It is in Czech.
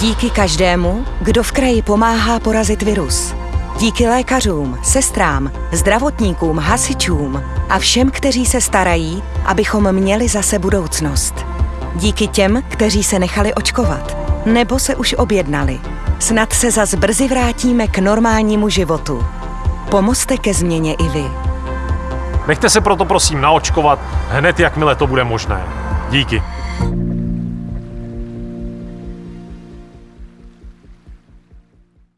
Díky každému, kdo v kraji pomáhá porazit virus. Díky lékařům, sestrám, zdravotníkům, hasičům a všem, kteří se starají, abychom měli zase budoucnost. Díky těm, kteří se nechali očkovat nebo se už objednali. Snad se zas brzy vrátíme k normálnímu životu. Pomozte ke změně i vy. Nechte se proto prosím naočkovat hned, jakmile to bude možné. Díky.